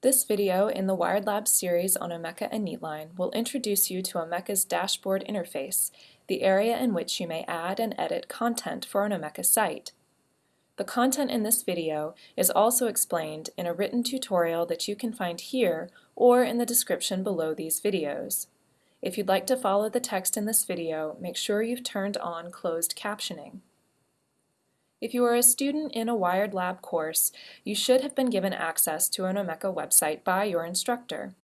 This video in the Wired Lab series on Omeka and Neatline will introduce you to Omeka's dashboard interface, the area in which you may add and edit content for an Omeka site. The content in this video is also explained in a written tutorial that you can find here or in the description below these videos. If you'd like to follow the text in this video, make sure you've turned on closed captioning. If you are a student in a Wired Lab course, you should have been given access to an Omeka website by your instructor.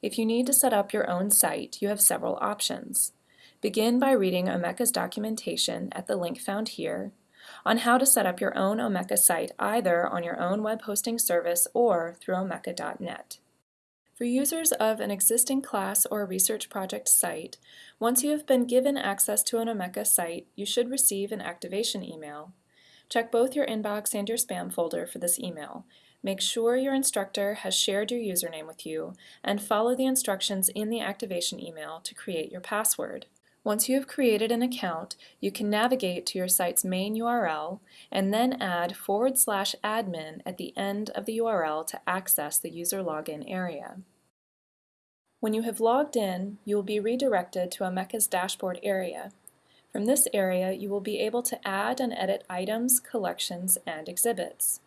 If you need to set up your own site, you have several options. Begin by reading Omeka's documentation at the link found here on how to set up your own Omeka site either on your own web hosting service or through omeka.net. For users of an existing class or research project site, once you have been given access to an Omeka site, you should receive an activation email. Check both your inbox and your spam folder for this email. Make sure your instructor has shared your username with you, and follow the instructions in the activation email to create your password. Once you have created an account, you can navigate to your site's main URL and then add forward slash admin at the end of the URL to access the user login area. When you have logged in, you will be redirected to Omeka's dashboard area. From this area, you will be able to add and edit items, collections, and exhibits.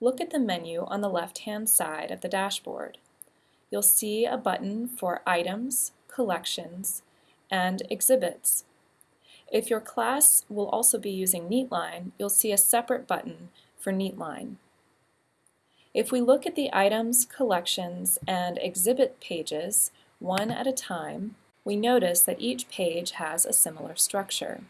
Look at the menu on the left-hand side of the dashboard. You'll see a button for Items, Collections, and Exhibits. If your class will also be using Neatline, you'll see a separate button for Neatline. If we look at the Items, Collections, and Exhibit pages one at a time, we notice that each page has a similar structure.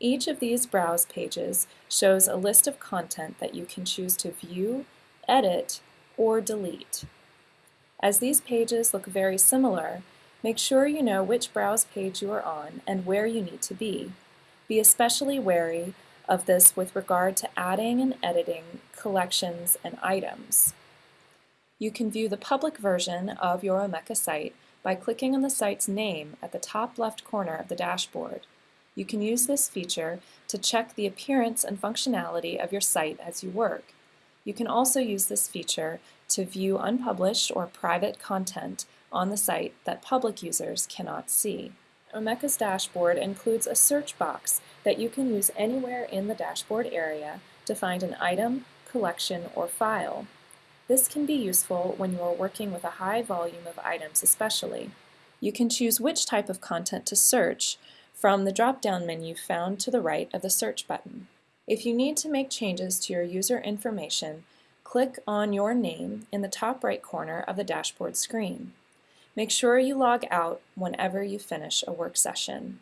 Each of these browse pages shows a list of content that you can choose to view, edit, or delete. As these pages look very similar, make sure you know which browse page you are on and where you need to be. Be especially wary of this with regard to adding and editing collections and items. You can view the public version of your Omeka site by clicking on the site's name at the top left corner of the dashboard. You can use this feature to check the appearance and functionality of your site as you work. You can also use this feature to view unpublished or private content on the site that public users cannot see. Omeka's dashboard includes a search box that you can use anywhere in the dashboard area to find an item, collection, or file. This can be useful when you are working with a high volume of items especially. You can choose which type of content to search from the drop-down menu found to the right of the search button. If you need to make changes to your user information, click on your name in the top right corner of the dashboard screen. Make sure you log out whenever you finish a work session.